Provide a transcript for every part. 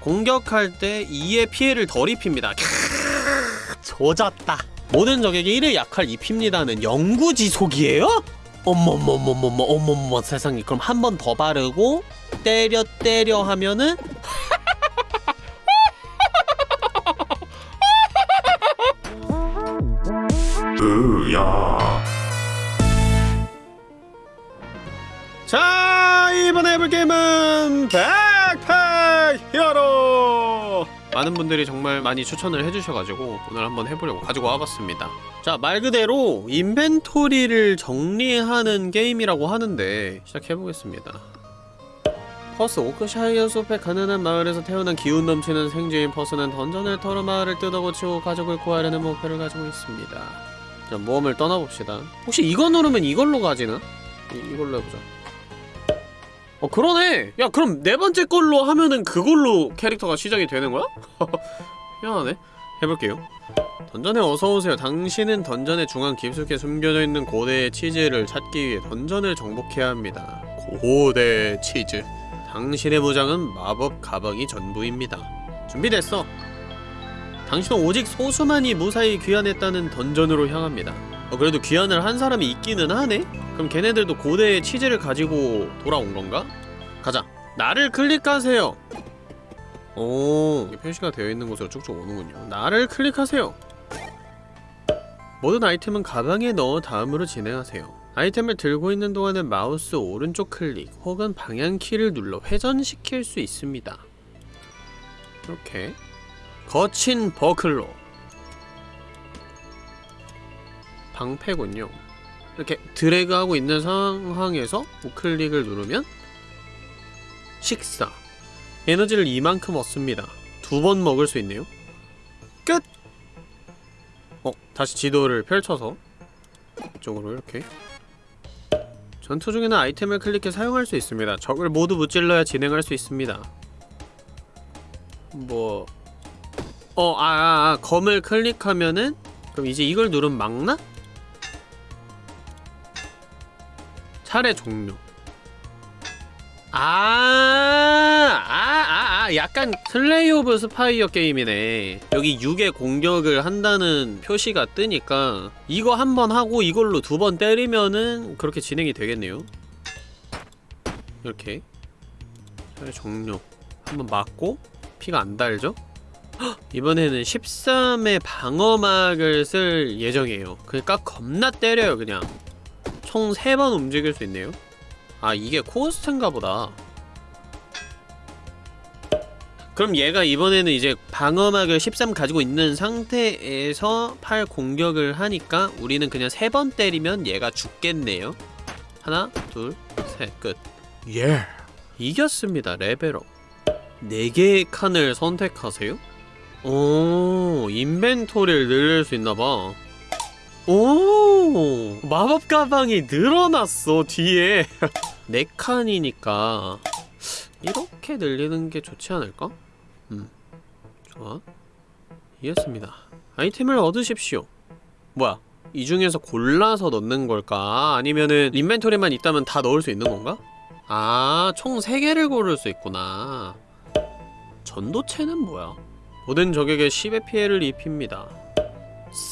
공격할 때 2의 피해를 덜 입힙니다. 캬, 조졌다. 모든 적에게 1의 약할 입힙니다는 영구지속이에요? 어머머머머머 어머머 세상에. 그럼 한 번 더 바르고 때려 때려 하면은? 으야. 자 이번에 해볼 게임은 Backpack Hero 많은 분들이 정말 많이 추천을 해주셔가지고 오늘 한번 해보려고 가지고 와봤습니다. 자 말 그대로 인벤토리를 정리하는 게임이라고 하는데 시작해보겠습니다. 퍼스 오크샤이어 숲의 가난한 마을에서 태어난 기운 넘치는 생쥐인 퍼스는 던전을 털어 마을을 뜯어고치고 가족을 구하려는 목표를 가지고 있습니다. 자 모험을 떠나봅시다. 혹시 이거 누르면 이걸로 가지나? 이, 이걸로 해보자 어 그러네. 야 그럼 네 번째 걸로 하면은 그걸로 캐릭터가 시작이 되는 거야? 희한하네. 해볼게요. 던전에 어서오세요. 당신은 던전의 중앙 깊숙이 숨겨져 있는 고대의 치즈를 찾기 위해 던전을 정복해야 합니다. 고대 치즈. 당신의 무장은 마법 가방이 전부입니다. 준비됐어. 당신은 오직 소수만이 무사히 귀환했다는 던전으로 향합니다 어, 그래도 귀환을 한 사람이 있기는 하네? 그럼 걔네들도 고대의 치즈를 가지고 돌아온 건가? 가자. 나를 클릭하세요. 오 이게 표시가 되어 있는 곳으로 쭉쭉 오는군요. 나를 클릭하세요. 모든 아이템은 가방에 넣어 다음으로 진행하세요. 아이템을 들고 있는 동안은 마우스 오른쪽 클릭 혹은 방향키를 눌러 회전시킬 수 있습니다. 이렇게. 거친 버클로 방패군요. 이렇게 드래그하고 있는 상황에서 우클릭을 누르면 식사. 에너지를 이만큼 얻습니다. 두 번 먹을 수 있네요. 끝! 어, 다시 지도를 펼쳐서 이쪽으로 이렇게. 전투 중에는 아이템을 클릭해 사용할 수 있습니다. 적을 모두 무찔러야 진행할 수 있습니다. 뭐... 어, 아, 아, 아, 검을 클릭하면은 그럼 이제 이걸 누르면 막나? 차례 종료 아, 아, 아, 아, 약간 Slay of Spire 게임이네. 여기 6의 공격을 한다는 표시가 뜨니까 이거 한 번 하고 이걸로 두 번 때리면은 그렇게 진행이 되겠네요. 이렇게 차례 종료 한번 맞고 피가 안 달죠? 헉, 이번에는 13의 방어막을 쓸 예정이에요. 그러니까 겁나 때려요, 그냥. 총 3번 움직일 수 있네요. 아 이게 코스트인가 보다 그럼 얘가 이번에는 이제 방어막을 13 가지고 있는 상태에서 팔 공격을 하니까 우리는 그냥 3번 때리면 얘가 죽겠네요 하나, 둘, 셋, 끝 예! 이겼습니다, 레벨업 4개의 칸을 선택하세요? 오, 인벤토리를 늘릴 수 있나봐 오 마법 가방이 늘어났어 뒤에 네 칸이니까 이렇게 늘리는 게 좋지 않을까? 음 좋아 이해했습니다 아이템을 얻으십시오 뭐야 이 중에서 골라서 넣는 걸까? 아니면은 인벤토리만 있다면 다 넣을 수 있는 건가? 아, 총 3개를 고를 수 있구나. 전도체는 뭐야? 모든 적에게 10의 피해를 입힙니다.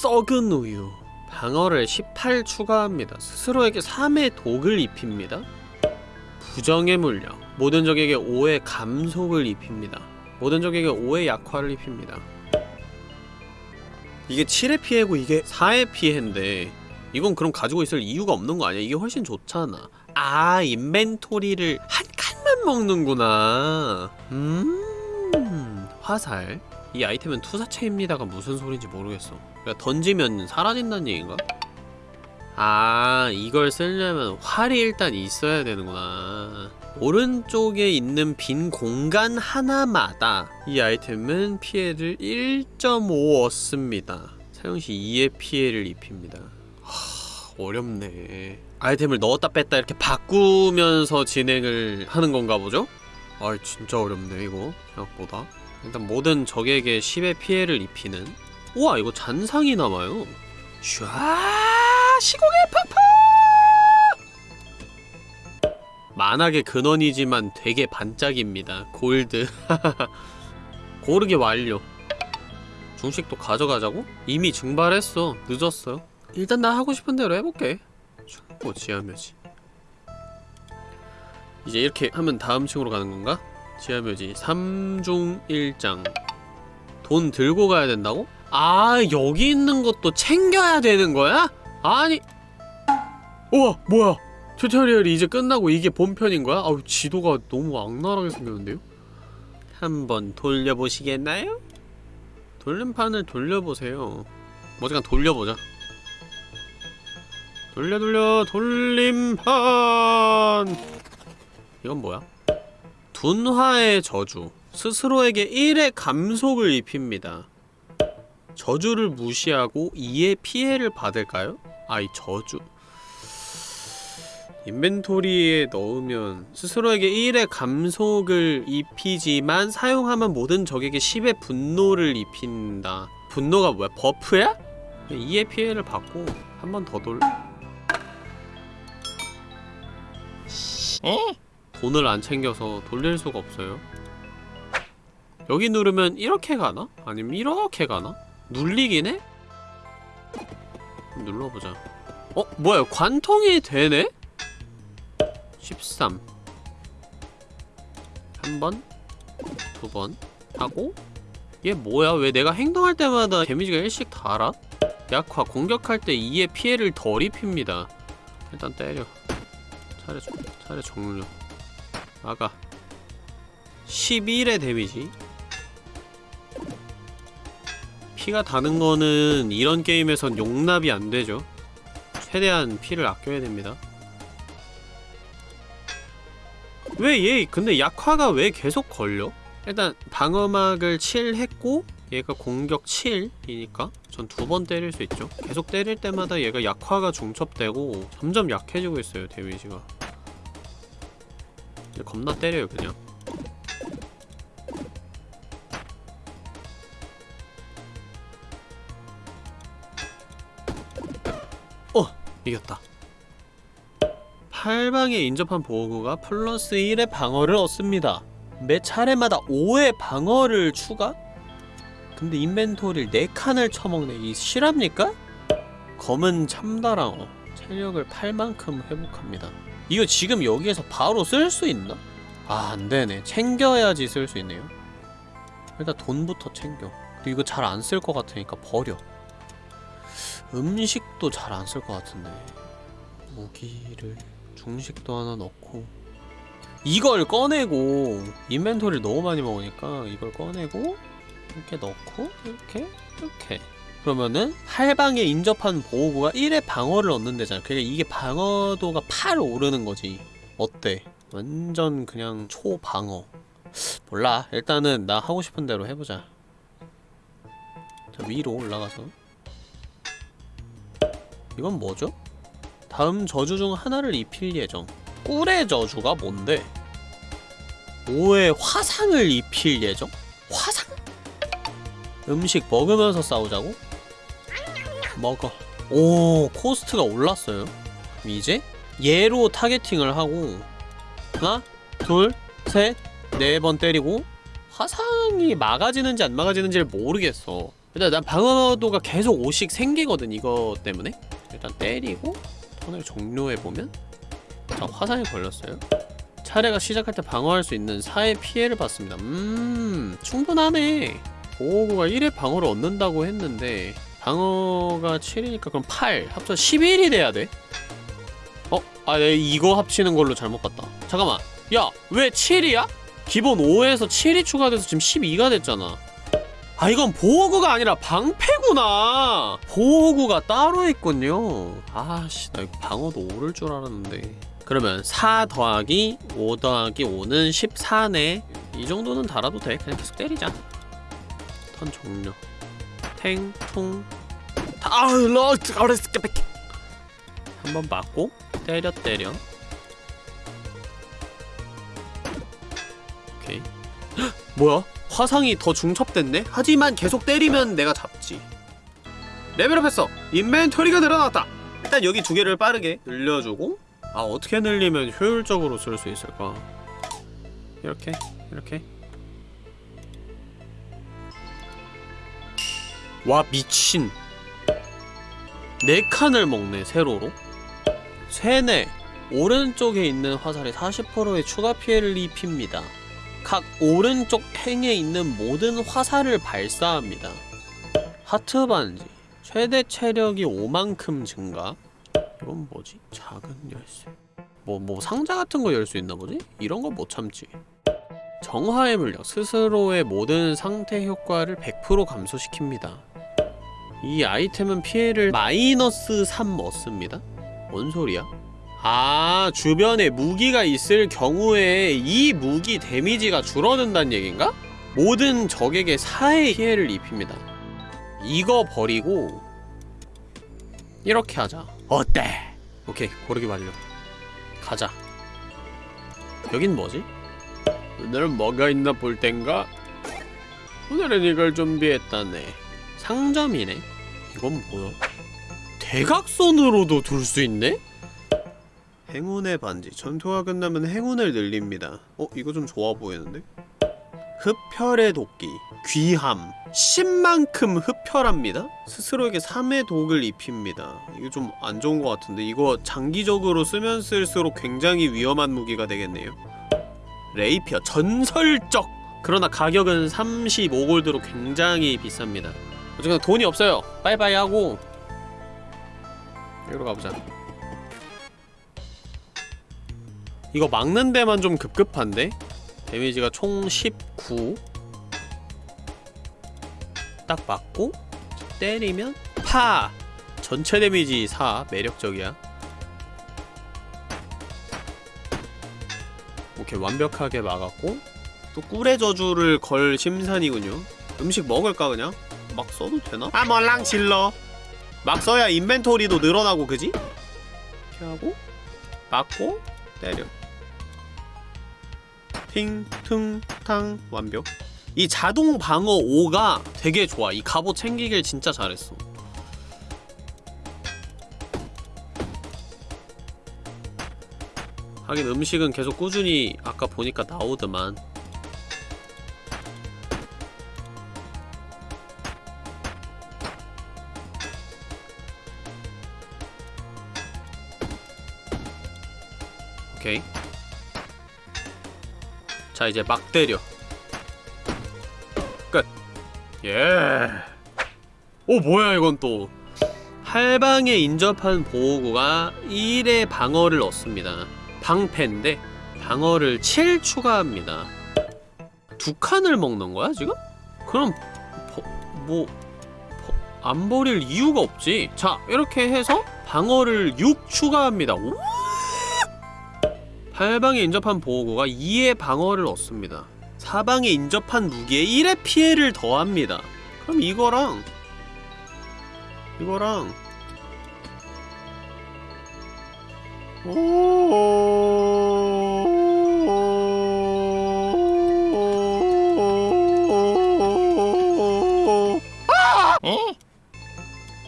썩은 우유. 방어를 18 추가합니다. 스스로에게 3의 독을 입힙니다. 부정의 물력. 모든 적에게 5의 감속을 입힙니다. 모든 적에게 5의 약화를 입힙니다. 이게 7의 피해고 이게 4의 피해인데 이건 그럼 가지고 있을 이유가 없는 거 아니야? 이게 훨씬 좋잖아. 아, 인벤토리를 한 칸만 먹는구나. 음, 화살. 이 아이템은 투사체입니다가 무슨 소린지 모르겠어. 그러니까 던지면 사라진다는 얘기인가? 아, 이걸 쓰려면 활이 일단 있어야 되는구나. 오른쪽에 있는 빈 공간 하나마다 이 아이템은 피해를 1.5 얻습니다. 사용시 2의 피해를 입힙니다. 하, 어렵네. 아이템을 넣었다 뺐다 이렇게 바꾸면서 진행을 하는 건가 보죠? 아 진짜 어렵네 이거 생각보다 일단 모든 적에게 10의 피해를 입히는 우와 이거 잔상이 남아요. 슈아 시공의 폭풍 만악의 근원이지만 되게 반짝입니다. 골드. 고르기 완료. 중식도 가져가자고? 이미 증발했어. 늦었어. 일단 나 하고 싶은 대로 해볼게. 충고 지하묘지. 이제 이렇게 하면 다음 층으로 가는 건가? 지하묘지. 3중 1장. 돈 들고 가야 된다고? 아 여기 있는 것도 챙겨야 되는 거야? 아니 우와 뭐야 튜토리얼이 이제 끝나고 이게 본편인 거야? 아우 지도가 너무 악랄하게 생겼는데요? 한번 돌려보시겠나요? 돌림판을 돌려보세요 어쨌든 돌려보자 돌려 돌려 돌림판 이건 뭐야? 둔화의 저주 스스로에게 1의 감속을 입힙니다 저주를 무시하고 2의 피해를 받을까요? 아이 저주 인벤토리에 넣으면 스스로에게 1의 감속을 입히지만 사용하면 모든 적에게 10의 분노를 입힌다 분노가 뭐야? 버프야? 2의 피해를 받고 한 번 더 돌... 돈을 안 챙겨서 돌릴 수가 없어요 여기 누르면 이렇게 가나? 아니면 이렇게 가나? 눌리긴 해? 눌러보자 어? 뭐야 관통이 되네? 13 한 번, 두 번 하고 얘 뭐야? 왜 내가 행동할 때마다 데미지가 1씩 달아? 약화, 공격할 때 2의 피해를 덜 입힙니다 일단 때려 차례, 종- 차례 종료 막아 11의 데미지 피가 다는 거는 이런 게임에선 용납이 안 되죠. 최대한 피를 아껴야 됩니다. 왜 얘 근데 약화가 왜 계속 걸려? 일단 방어막을 7 했고 얘가 공격 7이니까 전 두 번 때릴 수 있죠. 계속 때릴 때마다 얘가 약화가 중첩되고 점점 약해지고 있어요 데미지가. 겁나 때려요 그냥 이겼다. 팔방에 인접한 보호구가 플러스 1의 방어를 얻습니다. 매 차례마다 5의 방어를 추가? 근데 인벤토리를 4칸을 쳐먹네. 이 실합니까? 검은 참다랑어 체력을 8만큼 회복합니다. 이거 지금 여기에서 바로 쓸 수 있나? 아 안되네. 챙겨야지 쓸 수 있네요. 일단 돈부터 챙겨. 그리고 이거 잘 안 쓸 것 같으니까 버려 음식도 잘 안 쓸 것 같은데. 무기를 중식도 하나 넣고. 이걸 꺼내고 인벤토리를 너무 많이 먹으니까 이걸 꺼내고 이렇게 넣고 이렇게 이렇게. 그러면은 팔방에 인접한 보호구가 1의 방어를 얻는 데잖아. 그러니까 이게 방어도가 8 오르는 거지. 어때? 완전 그냥 초방어. 몰라. 일단은 나 하고 싶은 대로 해보자. 자 위로 올라가서 이건 뭐죠? 다음 저주 중 하나를 입힐 예정 꿀의 저주가 뭔데? 5의 화상을 입힐 예정? 화상? 음식 먹으면서 싸우자고? 먹어 오 cost가 올랐어요 이제 얘로 targeting을 하고 하나 둘셋네 번 때리고 화상이 막아지는지 안 막아지는지를 모르겠어 일단 난 방어도가 계속 5씩 생기거든 이거 때문에 일단 때리고 턴을 종료해보면 자 화상이 걸렸어요 차례가 시작할 때 방어할 수 있는 4의 피해를 받습니다 음 충분하네 보호구가 1의 방어를 얻는다고 했는데 방어가 7이니까 그럼 8 합쳐 11이 돼야 돼? 어? 아 내가 이거 합치는 걸로 잘못 봤다 잠깐만 야 왜 7이야? 기본 5에서 7이 추가돼서 지금 12가 됐잖아 아 이건 보호구가 아니라 방패구나. 보호구가 따로 있군요. 아씨 나 이거 방어도 오를 줄 알았는데. 그러면 4 더하기 5 더하기 5는 14네. 이 정도는 달아도 돼. 그냥 계속 때리자. turn 종료. 탱통 아우 러스 어레스 한번 맞고 때려 때려. 오케이. 헉, 뭐야 화상이 더 중첩됐네? 하지만 계속 때리면 내가 잡지. 레벨업 했어. 인벤토리가 늘어났다. 일단 여기 두 개를 빠르게 늘려주고 아 어떻게 늘리면 효율적으로 쓸 수 있을까? 이렇게 이렇게. 와 미친. 네 칸을 먹네 세로로. 세네. 오른쪽에 있는 화살에 40%의 추가 피해를 입힙니다 각 오른쪽 행에 있는 모든 화살을 발사합니다 하트 반지 최대 체력이 5만큼 증가 이건 뭐지? 작은 열쇠 뭐, 뭐 상자 같은 거 열 수 있나 보지? 이런 거 못 참지 정화의 물력 스스로의 모든 상태 효과를 100% 감소시킵니다 이 아이템은 피해를 마이너스 3 얻습니다 뭔 소리야? 아 주변에 무기가 있을 경우에 이 무기 데미지가 줄어든다는 얘긴가? 모든 적에게 4의 피해를 입힙니다 이거 버리고 이렇게 하자 어때? 오케이 고르기 완료 가자 여긴 뭐지? 오늘은 뭐가 있나 볼 땐가? 오늘은 이걸 준비했다네 상점이네 이건 뭐야? 대각선으로도 둘 수 있네? 행운의 반지. 전투가 끝나면 행운을 늘립니다. 어? 이거 좀 좋아 보이는데? 흡혈의 도끼 귀함. 10만큼 흡혈합니다. 스스로에게 3의 독을 입힙니다. 이거 좀 안 좋은 것 같은데? 이거 장기적으로 쓰면 쓸수록 굉장히 위험한 무기가 되겠네요. 레이피어 전설적! 그러나 가격은 35골드로 굉장히 비쌉니다. 어쨌거나 돈이 없어요. 빠이빠이 하고. 여기로 가보자 이거 막는 데만 좀 급급한데? 데미지가 총 19. 딱 맞고 때리면 파! 전체 데미지 4. 매력적이야. 오케이 완벽하게 막았고 또 꿀의 저주를 걸 심산이군요. 음식 먹을까 그냥? 막 써도 되나? 아 멀랑 질러 막 써야 인벤토리도 늘어나고 그지? 이렇게 하고 맞고 때려 팅, 퉁, 탕 완벽. 이 자동 방어 5가 되게 좋아. 이 갑옷 챙기길 진짜 잘했어. 하긴 음식은 계속 꾸준히 아까 보니까 나오더만. 오케이 자 이제 막 때려. 끝. 예. 오 뭐야 이건 또. 할방에 인접한 보호구가 1의 방어를 얻습니다. 방패인데 방어를 7 추가합니다. 두 칸을 먹는 거야 지금? 그럼 버, 뭐 버, 안 버릴 이유가 없지. 자 이렇게 해서 방어를 6 추가합니다. 오? 팔방에 인접한 보호구가 2의 방어를 얻습니다. 사방에 인접한 무기에 1의 피해를 더합니다. 그럼 이거랑 이거랑 오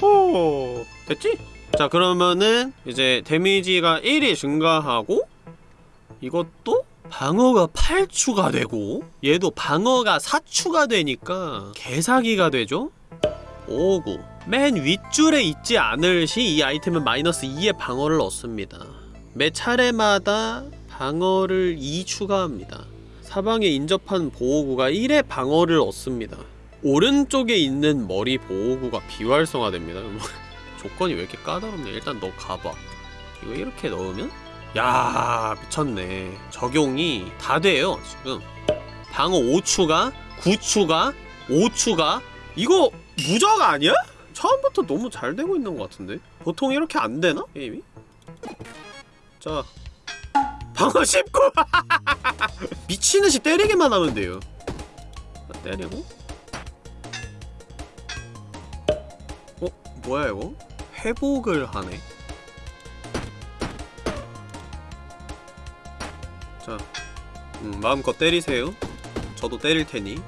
오, 됐지? 자 그러면은 이제 데미지가 1이 증가하고 이것도 방어가 8추가 되고 얘도 방어가 4추가 되니까 개사기가 되죠? 5구. 맨 윗줄에 있지 않을 시 이 아이템은 마이너스 2의 방어를 얻습니다. 매 차례마다 방어를 2 추가합니다. 사방에 인접한 보호구가 1의 방어를 얻습니다. 오른쪽에 있는 머리 보호구가 비활성화됩니다. 조건이 왜 이렇게 까다롭냐? 일단 너 가봐. 이거 이렇게 넣으면 야 미쳤네 적용이 다 돼요 지금 방어 5추가 9추가 5추가 이거 무적 아니야? 처음부터 너무 잘 되고 있는 것 같은데 보통 이렇게 안 되나? 게임이? 자 방어 19! 미친듯이 때리기만 하면 돼요 자, 때리고 어? 뭐야 이거? 회복을 하네 자, 음, 마음껏 때리세요. 저도 때릴 테니.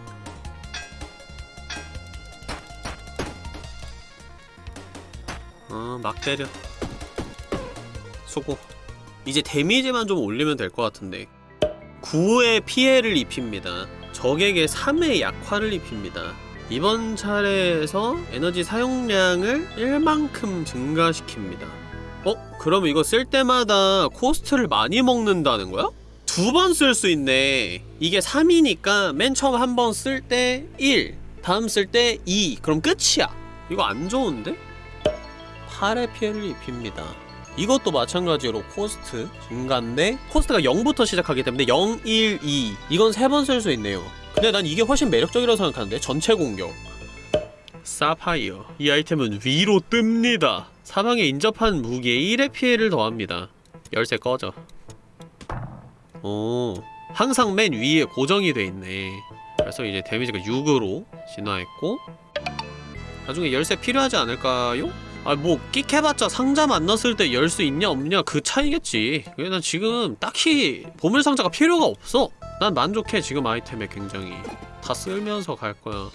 어, 막 때려. 수고. 이제 데미지만 좀 올리면 될 것 같은데. 9의 피해를 입힙니다. 적에게 3의 약화를 입힙니다. 이번 차례에서 에너지 사용량을 1만큼 증가시킵니다 어? 그럼 이거 쓸 때마다 cost를 많이 먹는다는 거야? 두 번 쓸 수 있네. 이게 3이니까 맨 처음 한 번 쓸 때 1 다음 쓸 때 2 그럼 끝이야. 이거 안 좋은데? 8의 피해를 입힙니다. 이것도 마찬가지로 cost 증가인데 cost가 0부터 시작하기 때문에 0, 1, 2 이건 세 번 쓸 수 있네요. 근데 난 이게 훨씬 매력적이라고 생각하는데 전체 공격. 사파이어 이 아이템은 위로 뜹니다. 사방에 인접한 무기에 1의 피해를 더합니다. 열쇠 꺼져 오 항상 맨 위에 고정이 돼 있네. 그래서 이제 데미지가 6으로 진화했고 나중에 열쇠 필요하지 않을까요? 아 뭐 끽해봤자 상자 만났을 때 열 수 있냐 없냐 그 차이겠지. 그래 난 지금 딱히 보물상자가 필요가 없어. 난 만족해 지금 아이템에 굉장히. 다 쓸면서 갈 거야.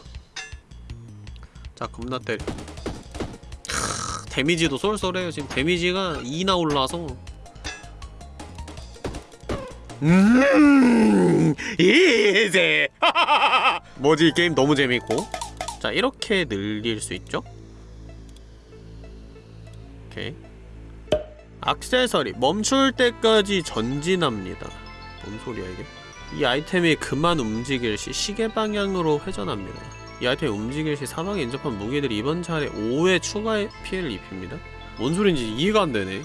자 겁나 때려. 크, 데미지도 쏠쏠해요. 지금 데미지가 2나 올라서 음 이제. 뭐지 이 게임 너무 재밌고. 자 이렇게 늘릴 수 있죠? 오케이. 악세서리 멈출 때까지 전진합니다. 뭔 소리야 이게? 이 아이템이 그만 움직일 시 시계 방향으로 회전합니다. 이 아이템이 움직일 시 사망에 인접한 무기들이 이번 차례 5회 추가 피해를 입힙니다. 뭔 소린지 이해가 안 되네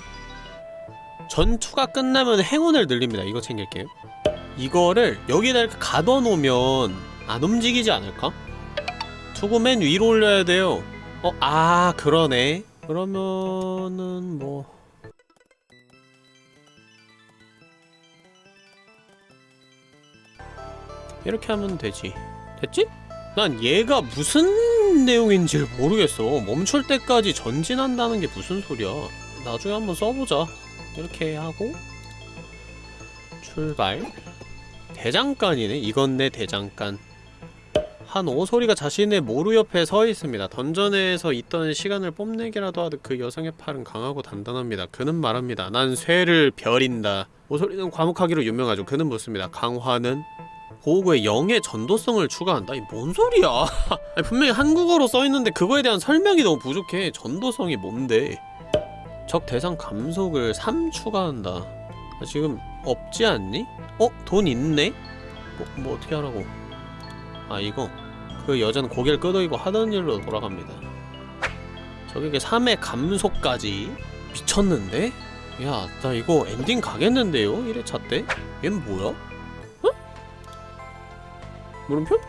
전투가 끝나면 행운을 늘립니다 이거 챙길게요 이거를 여기다 이렇게 가둬놓으면 안 움직이지 않을까? 투구 맨 위로 올려야 돼요. 어? 아 그러네. 그러면은 뭐. 이렇게 하면 되지. 됐지? 난 얘가 무슨 내용인지 모르겠어. 멈출 때까지 전진한다는 게 무슨 소리야? 나중에 한번 써보자 이렇게 하고 출발 대장간이네 이건 내 대장간 한 오소리가 자신의 모루 옆에 서 있습니다. 던전에서 있던 시간을 뽐내기라도 하듯 그 여성의 팔은 강하고 단단합니다. 그는 말합니다. 난 쇠를 벼린다. 오소리는 과묵하기로 유명하죠. 그는 묻습니다. 강화는 고구에 영의 전도성을 추가한다? 이 뭔 소리야? 분명히 한국어로 써있는데 그거에 대한 설명이 너무 부족해. 전도성이 뭔데? 적 대상 감속을 3 추가한다. 아, 지금 없지 않니? 어? 돈 있네? 뭐, 뭐 어떻게 하라고? 아 이거 그 여자는 고개를 끄덕이고 하던 일로 돌아갑니다 적에게 3의 감속까지 미쳤는데? 야 나 이거 엔딩 가겠는데요? 1회차 때? 얜 뭐야? 어? 물음표?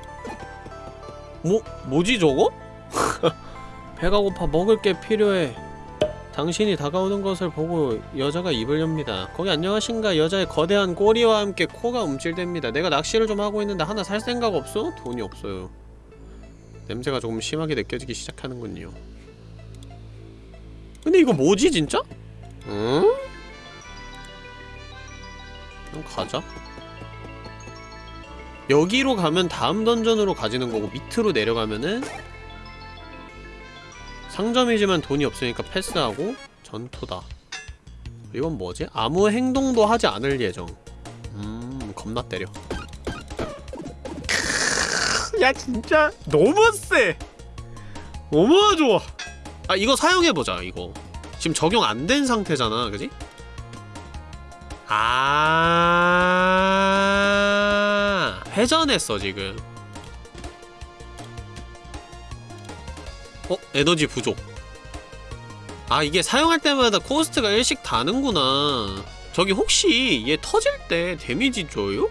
뭐, 뭐지 저거? 배가 고파 먹을 게 필요해 당신이 다가오는 것을 보고 여자가 입을 엽니다. 거기 안녕하신가? 여자의 거대한 꼬리와 함께 코가 움찔댑니다. 내가 낚시를 좀 하고 있는데 하나 살 생각 없어? 돈이 없어요. 냄새가 조금 심하게 느껴지기 시작하는군요. 근데 이거 뭐지 진짜? 응? 그럼 가자. 여기로 가면 다음 던전으로 가지는 거고 밑으로 내려가면은 상점이지만 돈이 없으니까 패스하고 전투다. 이건 뭐지? 아무 행동도 하지 않을 예정. 음 겁나 때려. 야 진짜 너무 세 너무 좋아. 아 이거 사용해보자 이거. 지금 적용 안 된 상태잖아 그지? 아 회전했어 지금 어? 에너지 부족 아 이게 사용할 때마다 코스트가 1씩 다는구나 저기 혹시 얘 터질 때 데미지 줘요?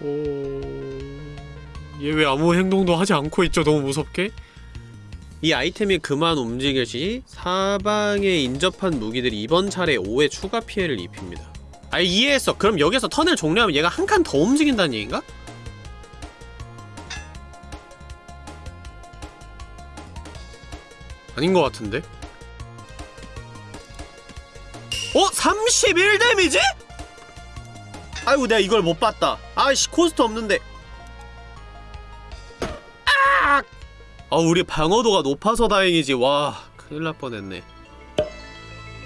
얘왜 아무 행동도 하지 않고 있죠 너무 무섭게? 이 아이템이 그만 움직일 시 사방에 인접한 무기들이 이번 차례 5의 추가 피해를 입힙니다 아 이해했어 그럼 여기서 턴을 종료하면 얘가 한 칸 더 움직인다는 얘기인가? 아닌 것 같은데? 어? 31 데미지? 아이고 내가 이걸 못 봤다 아이씨 cost 없는데 아! 아 우리 방어도가 높아서 다행이지 와 큰일 날 뻔했네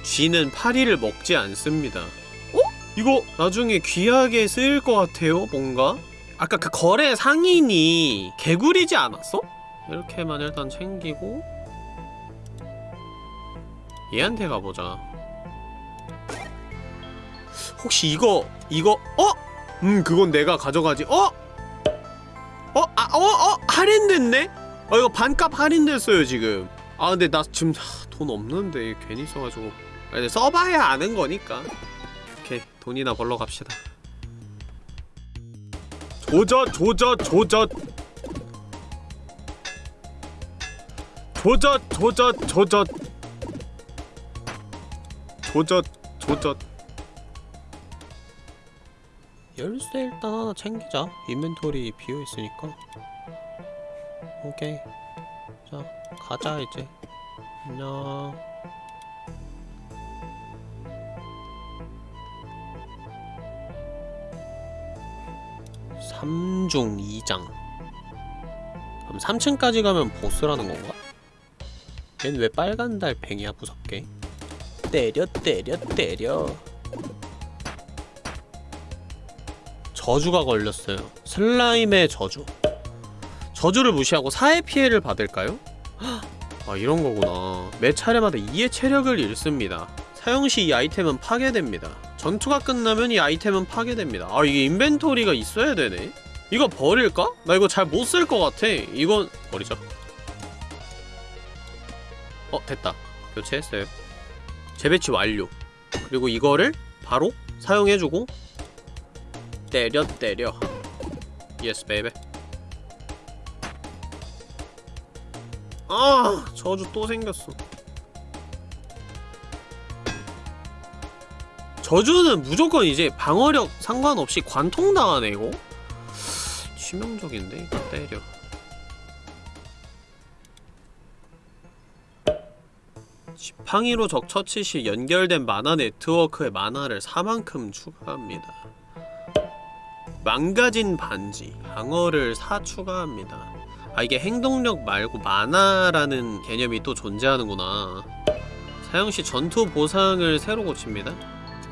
쥐는 파리를 먹지 않습니다 어? 이거 나중에 귀하게 쓰일 것 같아요 뭔가? 아까 그 거래 상인이 개구리지 않았어? 이렇게만 일단 챙기고 얘한테 가보자 혹시 이거 이거 어? 음 그건 내가 가져가지 어? 어? 아, 어? 어? 할인됐네? 어 이거 반값 할인됐어요 지금 아 근데 나 지금 하, 돈 없는데 괜히 써가지고 아, 근데 써봐야 아는 거니까 오케이 돈이나 벌러 갑시다 조져 조져 조져 조져 조져 조져 조져 조져 열쇠 일단 하나 챙기자. 인벤토리 비어있으니까. 오케이. 자 가자 이제. 안녕. 삼중이장. 그럼 3층까지 가면 보스라는 건가? 얜 왜 빨간 달팽이야 무섭게 때려 때려 때려. 저주가 걸렸어요. 슬라임의 저주. 저주를 무시하고 사회 피해를 받을까요? 아 이런 거구나. 매 차례마다 2의 체력을 잃습니다. 사용 시 이 아이템은 파괴됩니다. 전투가 끝나면 이 아이템은 파괴됩니다. 아 이게 인벤토리가 있어야 되네? 이거 버릴까? 나 이거 잘 못 쓸 것 같아. 이건 버리자 어 됐다. 교체했어요 재배치 완료. 그리고 이거를 바로 사용해주고 때려 때려. yes baby 아 저주 또 생겼어. 저주는 무조건 이제 방어력 상관없이 관통당하네 이거. 치명적인데? 때려 팡이로 적 처치 시 연결된 mana 네트워크의 mana를 4만큼 추가합니다. 망가진 반지 방어를 4 추가합니다. 아 이게 행동력 말고 mana라는 개념이 또 존재하는구나. 사용시 전투 보상을 새로 고칩니다.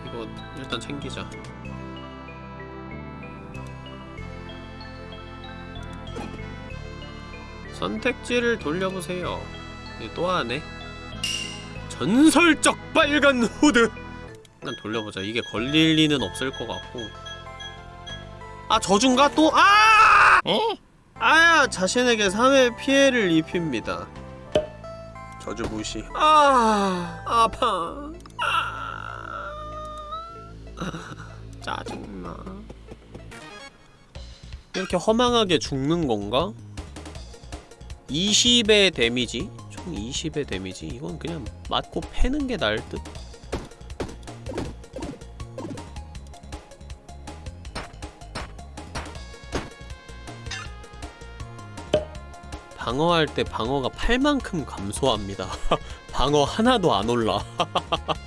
이거 일단 챙기자. 선택지를 돌려보세요. 이거 또 하네 전설적 빨간 후드 일단 돌려보자 이게 걸릴 리는 없을 것 같고 아 저준가 또? 아! 에? 아야 자신에게 3회 피해를 입힙니다 저주 무시 아 아파 아, 짜증나 이렇게 허망하게 죽는 건가? 20의 데미지? 총 20의 데미지? 이건 그냥 맞고 패는 게 나을 듯? 방어할 때 방어가 8만큼 감소합니다 방어 하나도 안 올라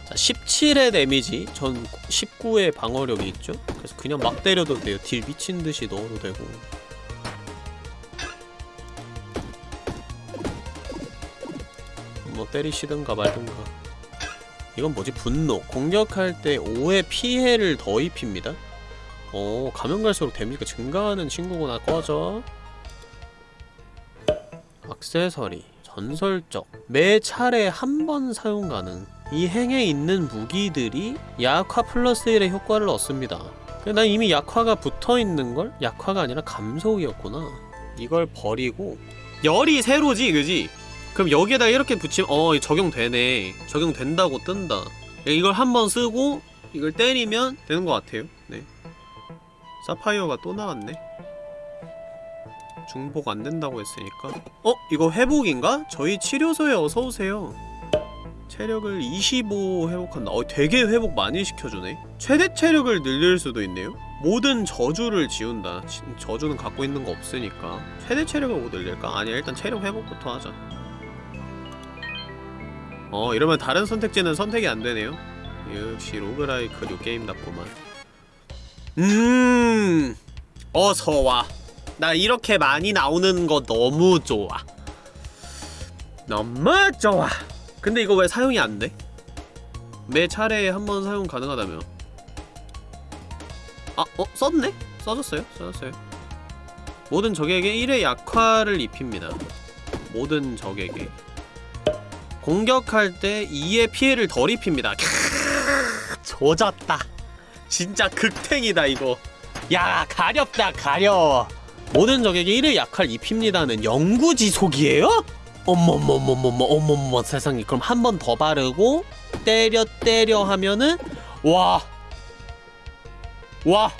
자, 17의 데미지 전 19의 방어력이 있죠? 그래서 그냥 막 때려도 돼요 딜 미친듯이 넣어도 되고 뭐 때리시든가 말든가. 이건 뭐지? 분노. 공격할 때 5의 피해를 더 입힙니다. 어 가면 갈수록 데미지가 증가하는 친구구나. 꺼져. 액세서리, 전설적, 매 차례 한 번 사용 가능. 이 행에 있는 무기들이 약화 플러스 1의 효과를 얻습니다. 난 이미 약화가 붙어있는걸? 약화가 아니라 감속이었구나. 이걸 버리고 열이 새로지 그지? 그럼 여기에다 이렇게 붙이면 어 적용되네. 적용된다고 뜬다. 이걸 한번 쓰고 이걸 때리면 되는 것 같아요. 네. 사파이어가 또 나왔네. 중복 안 된다고 했으니까. 어? 이거 회복인가? 저희 치료소에 어서오세요. 체력을 25 회복한다. 어 되게 회복 많이 시켜주네. 최대 체력을 늘릴 수도 있네요. 모든 저주를 지운다. 지- 저주는 갖고 있는 거 없으니까. 최대 체력을 뭐 늘릴까? 아니야 일단 체력 회복부터 하자 어 이러면 다른 선택지는 선택이 안 되네요 역시 로그라이크류 게임답구만 음 어서와 나 이렇게 많이 나오는 거 너무 좋아 너무 좋아 근데 이거 왜 사용이 안 돼? 매 차례에 한 번 사용 가능하다며 아, 어? 썼네? 써졌어요? 써졌어요 모든 적에게 1의 약화를 입힙니다 모든 적에게 공격할 때 2의 피해를 덜 입힙니다 캬, 조졌다 진짜 극탱이다 이거 야 가렵다 가려워 모든 적에게 1의 약화를 입힙니다는 영구지속이에요? 어머머머머머 어머머 세상에 그럼 한 번 더 바르고 때려 때려 하면은 와 와.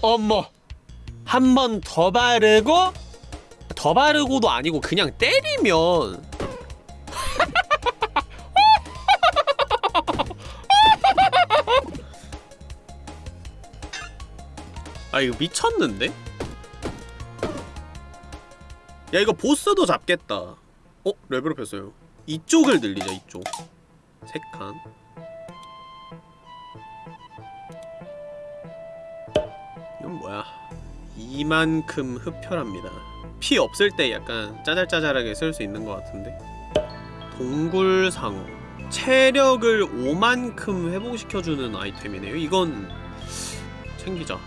어머. 한 번 더 바르고 더 바르고도 아니고 그냥 때리면. 아 이거 미쳤는데? 야 이거 보스도 잡겠다. 어? 레벨업했어요. 이쪽을 늘리자 이쪽. 세칸 이건 뭐야? 이만큼 흡혈합니다 피 없을 때 약간 짜잘짜잘하게 쓸 수 있는 것 같은데? 동굴상어. 체력을 5만큼 회복시켜주는 아이템이네요. 이건 챙기자.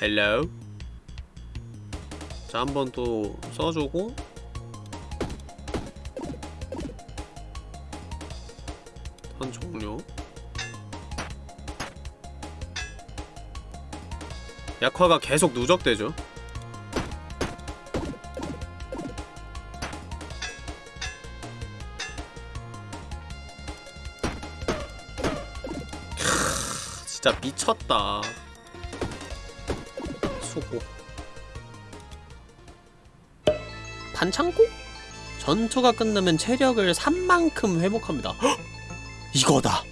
헬로. 자 한번 또 써주고. 턴 종료 약화가 계속 누적되죠. 캬, 진짜 미쳤다. 수고. 반창고? 전투가 끝나면 체력을 3만큼 회복합니다. 헉! 이거다.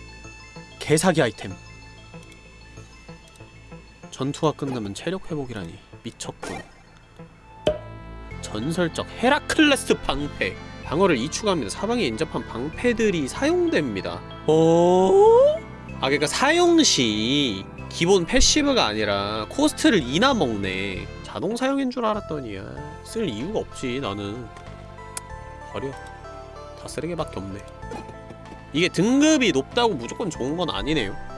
개사기 아이템 전투가 끝나면 체력 회복이라니 미쳤군. 전설적 헤라클레스 방패. 방어를 2추가합니다 사방에 인접한 방패들이 사용됩니다. 어? 아 그니까 사용시 기본 passive가 아니라 코스트를 2나 먹네. 자동 사용인 줄 알았더니야. 쓸 이유가 없지 나는. 버려. 다 쓰레기밖에 없네. 이게 등급이 높다고 무조건 좋은 건 아니네요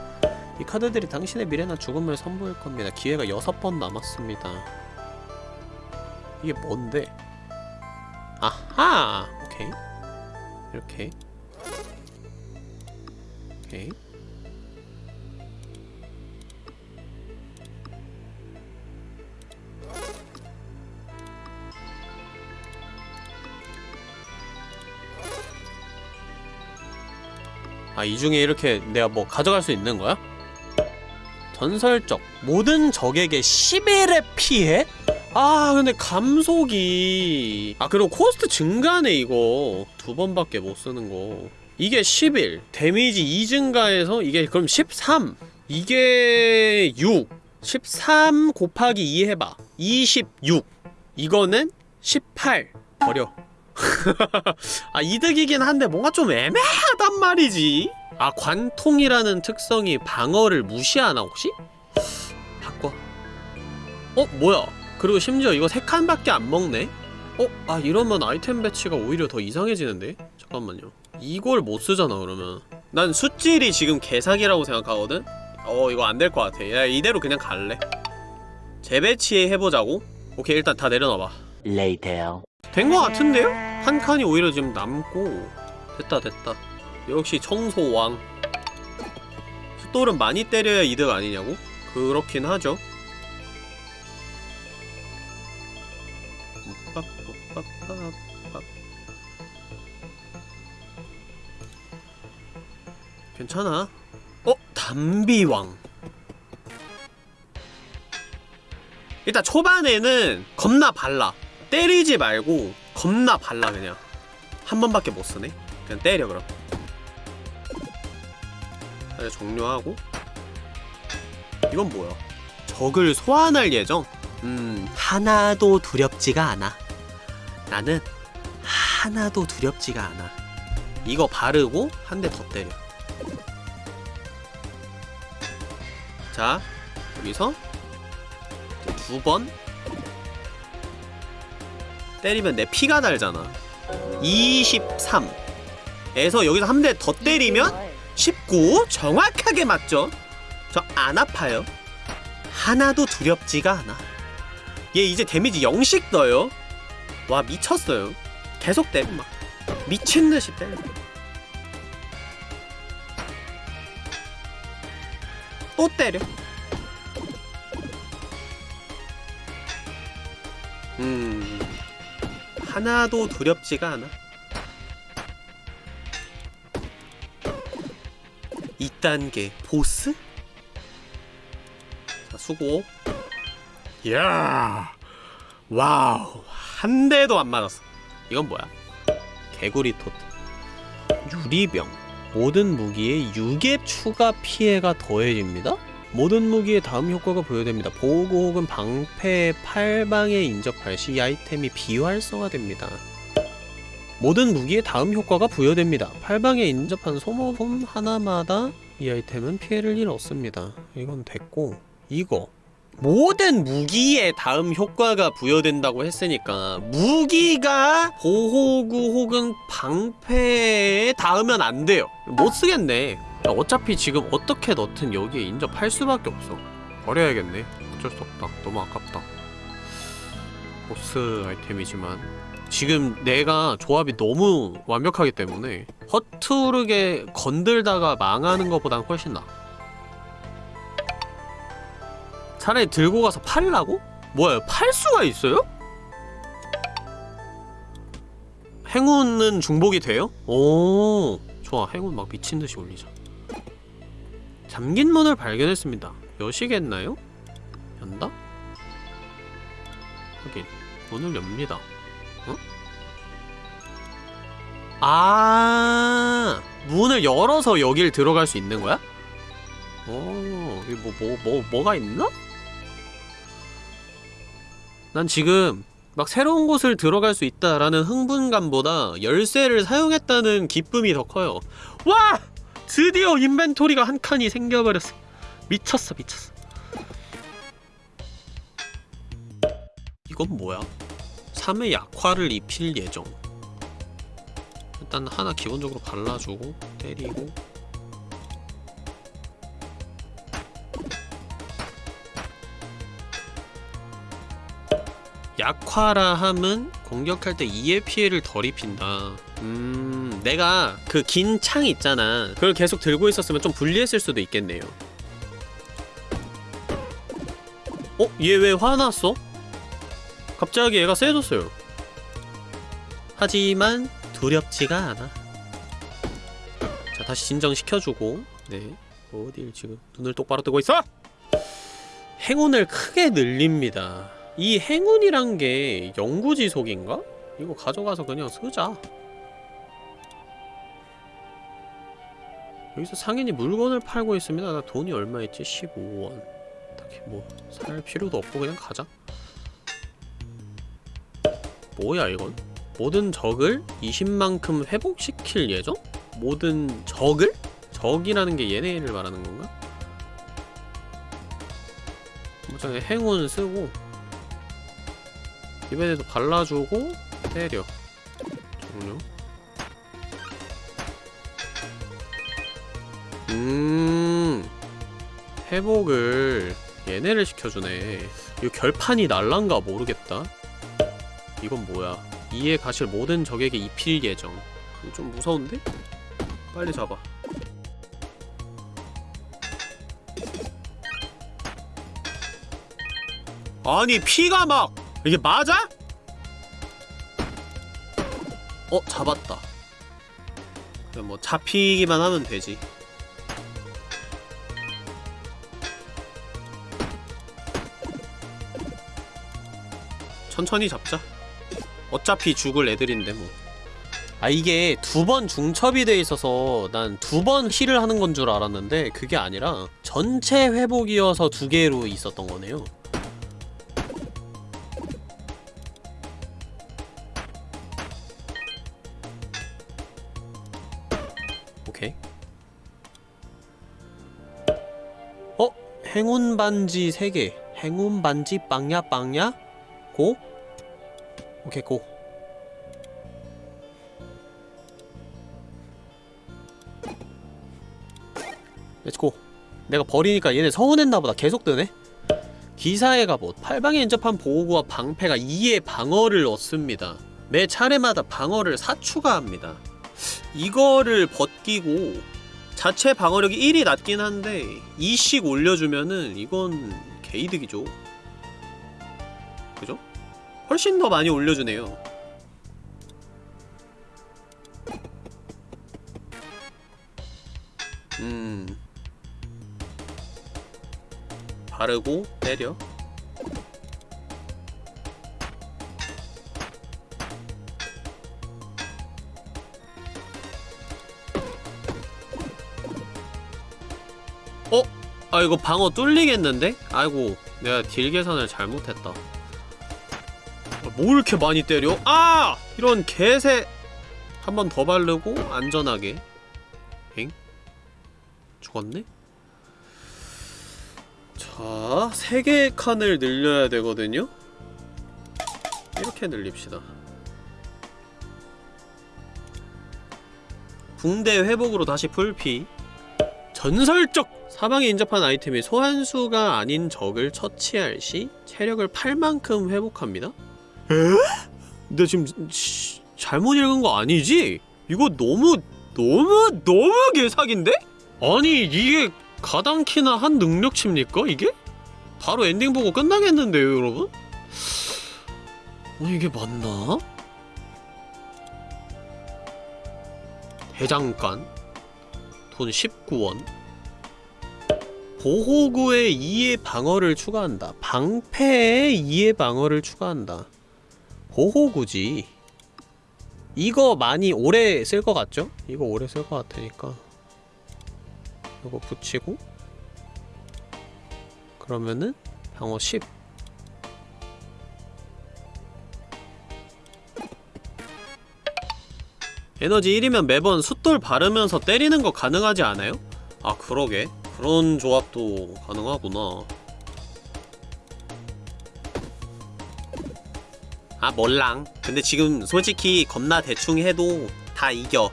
이 카드들이 당신의 미래나 죽음을 선보일 겁니다 기회가 6번 남았습니다 이게 뭔데? 아하! 오케이 이렇게 오케이 아, 이 중에 이렇게 내가 뭐 가져갈 수 있는 거야? 전설적 모든 적에게 11의 피해? 아 근데 감속이. 아 그리고 코스트 증가네 이거. 두 번밖에 못 쓰는 거. 이게 11 데미지 2 증가해서 이게 그럼 13 이게 6 13 곱하기 2 해봐. 26 이거는 18 버려. 아 이득이긴 한데 뭔가 좀 애매하단 말이지 아 관통이라는 특성이 방어를 무시하나 혹시? 바꿔 어? 뭐야 그리고 심지어 이거 3칸밖에 안 먹네? 어? 아 이러면 아이템 배치가 오히려 더 이상해지는데? 잠깐만요 이걸 못 쓰잖아 그러면 난 숫질이 지금 개사기라고 생각하거든? 어 이거 안 될 것 같아 야 이대로 그냥 갈래 재배치 해보자고? 오케이 일단 다 내려놔봐 Later. 된 것 같은데요? 한 칸이 오히려 지금 남고 됐다 됐다 역시 청소왕. 숫돌은 많이 때려야 이득 아니냐고? 그렇긴 하죠. 괜찮아. 어? 담비왕. 일단 초반에는 겁나 발라. 때리지 말고 겁나 발라 그냥. 한 번밖에 못 쓰네. 그냥 때려 그럼 이제 종료하고. 이건 뭐야? 적을 소환할 예정? 음 하나도 두렵지가 않아. 나는 하나도 두렵지가 않아. 이거 바르고 한 대 더 때려. 자 여기서 두 번 때리면 내 피가 달잖아. 23 에서 여기서 한 대 더 때리면 19 정확하게 맞죠? 저 안 아파요. 하나도 두렵지가 않아. 얘 이제 데미지 0씩 떠요. 와 미쳤어요. 계속 때려 막. 미친 듯이 때려 또 때려. 음 하나도 두렵지가 않아 2단계 보스? 자 수고 이야 와우 한 대도 안 맞았어 이건 뭐야? 개구리 토트 유리병 모든 무기에 6의 추가 피해가 더해집니다? 모든 무기의 다음 효과가 부여됩니다. 보호구 혹은 방패, 팔방에 인접할 시이 아이템이 비활성화됩니다. 모든 무기에 다음 효과가 부여됩니다. 팔방에 인접한 소모품 하나마다 이 아이템은 피해를 일 얻습니다. 이건 됐고 이거 모든 무기에 다음 효과가 부여된다고 했으니까 무기가 보호구 혹은 방패에 닿으면 안 돼요. 못 쓰겠네. 야, 어차피 지금 어떻게 넣든 여기에 인접할 수밖에 없어. 버려야겠네. 어쩔 수 없다. 너무 아깝다. 보스 아이템이지만 지금 내가 조합이 너무 완벽하기 때문에 허투르게 건들다가 망하는 것보단 훨씬 나아. 차라리 들고 가서 팔라고? 뭐야, 팔 수가 있어요? 행운은 중복이 돼요? 오, 좋아. 행운 막 미친듯이 올리자. 잠긴 문을 발견했습니다. 여시겠나요? 연다? 하긴, 문을 엽니다. 아, 문을 열어서 여길 들어갈 수 있는 거야? 어, 이게 뭐, 뭐, 뭐, 뭐가 있나? 난 지금 막 새로운 곳을 들어갈 수 있다라는 흥분감보다 열쇠를 사용했다는 기쁨이 더 커요. 와! 드디어 인벤토리가 한 칸이 생겨버렸어. 미쳤어, 미쳤어. 이건 뭐야? 3의 약화를 입힐 예정. 일단 하나 기본적으로 발라주고 때리고 약화라 함은 공격할 때 2의 피해를 덜 입힌다. 음, 내가 그 긴 창 있잖아. 그걸 계속 들고 있었으면 좀 불리했을 수도 있겠네요. 어? 얘 왜 화났어? 갑자기 얘가 세졌어요. 하지만 두렵지가 않아. 자, 다시 진정시켜주고. 네. 어딜 지금 눈을 똑바로 뜨고 있어? 행운을 크게 늘립니다. 이 행운이란 게 영구지속인가? 이거 가져가서 그냥 쓰자 여기서 상인이 물건을 팔고 있습니다 나 돈이 얼마 있지? 15원 딱히 뭐 살 필요도 없고 그냥 가자 뭐야 이건? 모든 적을 20만큼 회복시킬 예정? 모든 적을? 적이라는 게 얘네를 말하는 건가? 뭐자 행운 쓰고 입에도 발라주고 때려 종료 음 회복을 얘네를 시켜주네 이거 결판이 날란가 모르겠다 이건 뭐야 이에 가실 모든 적에게 입힐 예정. 좀 무서운데? 빨리 잡아. 아니 피가 막 이게 맞아? 어 잡았다. 그냥 뭐 잡히기만 하면 되지. 천천히 잡자 어차피 죽을 애들인데 뭐. 아 이게 두 번 중첩이 돼 있어서 난 두 번 힐을 하는 건 줄 알았는데 그게 아니라 전체 회복이어서 두 개로 있었던 거네요. 오케이. 어? 행운 반지 3개. 행운 반지 빵야 빵야? go? 오케이 go. Let's go 내가 버리니까 얘네 서운했나보다. 계속 뜨네. 기사의 갑옷 뭐 팔방에 인접한 보호구와 방패가 2의 방어를 얻습니다. 매 차례마다 방어를 4 추가합니다. 이거를 벗기고 자체 방어력이 1이 낮긴 한데 2씩 올려주면은 이건 개이득이죠. 그죠? 훨씬 더 많이 올려주네요 음 바르고 때려 어? 아 이거 방어 뚫리겠는데? 아이고 내가 딜 계산을 잘못했다 아, 뭘 이렇게 많이 때려? 아! 이런 개새 한 번 더 바르고 안전하게 엥? 죽었네? 자, 세 개의 칸을 늘려야 되거든요? 이렇게 늘립시다. 붕대 회복으로 다시 풀피. 전설적! 사방에 인접한 아이템이 소환수가 아닌 적을 처치할 시 체력을 8만큼 회복합니다? 에? 근데 지금 씨, 잘못 읽은 거 아니지? 이거 너무 너무 너무 개사기인데? 아니 이게 가당키나 한 능력치입니까 이게? 바로 엔딩 보고 끝나겠는데요 여러분? 어 이게 맞나? 대장간 돈 19원 보호구에 2의 방어를 추가한다 방패에 2의 방어를 추가한다 보호구지. 이거 많이 오래 쓸 것 같죠? 이거 오래 쓸 것 같으니까. 이거 붙이고. 그러면은 방어 10 에너지 1이면 매번 숫돌 바르면서 때리는 거 가능하지 않아요? 아 그러게. 그런 조합도 가능하구나 아 몰랑 근데 지금 솔직히 겁나 대충 해도 다 이겨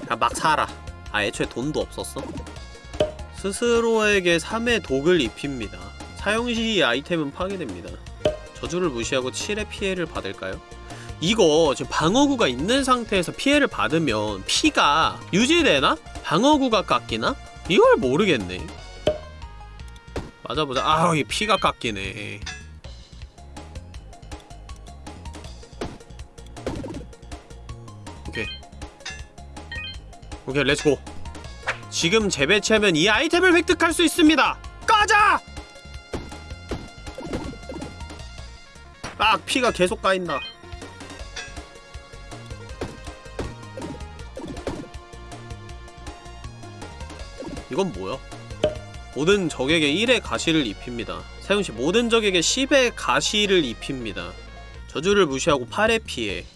그냥 막 살아 아 애초에 돈도 없었어? 스스로에게 3의 독을 입힙니다 사용시 아이템은 파괴됩니다 저주를 무시하고 7의 피해를 받을까요? 이거 지금 방어구가 있는 상태에서 피해를 받으면 피가 유지되나? 방어구가 깎이나? 이걸 모르겠네 맞아보자 아이 피가 깎이네 오케이 let's go 지금 재배치하면 이 아이템을 획득할 수 있습니다. 꺼져! 아 피가 계속 까인다. 이건 뭐야? 모든 적에게 1의 가시를 입힙니다. 사용시 모든 적에게 10의 가시를 입힙니다. 저주를 무시하고 8의 피해. 아...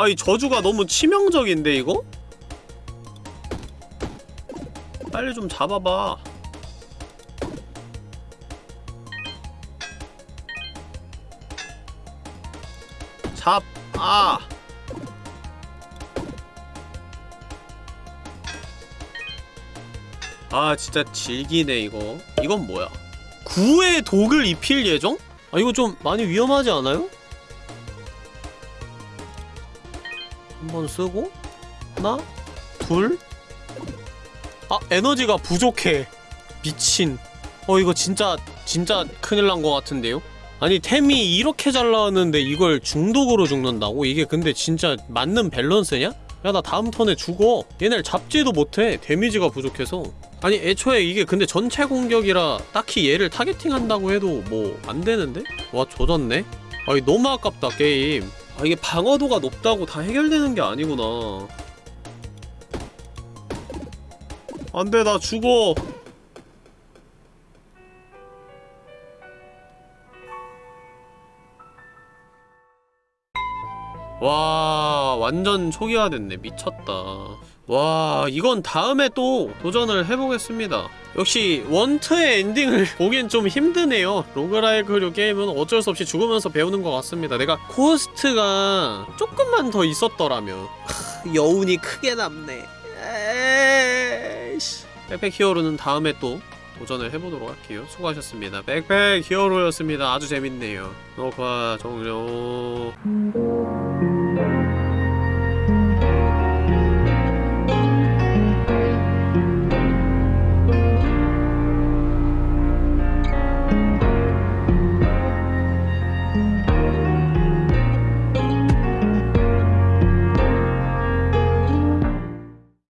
아이 저주가 너무 치명적인데 이거? 빨리 좀 잡아봐 잡! 아! 아 진짜 질기네 이거 이건 뭐야 구의 독을 입힐 예정? 아 이거 좀 많이 위험하지 않아요? 쓰고 하나 둘 아, 에너지가 부족해. 미친. 어, 이거 진짜, 진짜 큰일 난 것 같은데요? 아니, 템이 이렇게 잘 나왔는데 이걸 중독으로 죽는다고? 이게 근데 진짜 맞는 밸런스냐? 야, 나 다음 턴에 죽어. 얘네를 잡지도 못해. 데미지가 부족해서. 아니, 애초에 이게 근데 전체 공격이라 딱히 얘를 targeting 한다고 해도 뭐, 안 되는데? 와, 조졌네? 아니, 너무 아깝다, 게임. 아, 이게 방어도가 높다고 다 해결되는 게 아니구나. 안돼 나 죽어. 와 완전 초기화됐네. 미쳤다 와 이건 다음에 또 도전을 해보겠습니다 역시 원트에 엔딩을 보기엔 좀 힘드네요 roguelike류 게임은 어쩔 수 없이 죽으면서 배우는 것 같습니다 내가 코스트가 조금만 더 있었더라면 여운이 크게 남네 에이씨. Backpack Hero는 다음에 또 도전을 해보도록 할게요. 수고하셨습니다. Backpack Hero였습니다. 아주 재밌네요. 녹화 종료.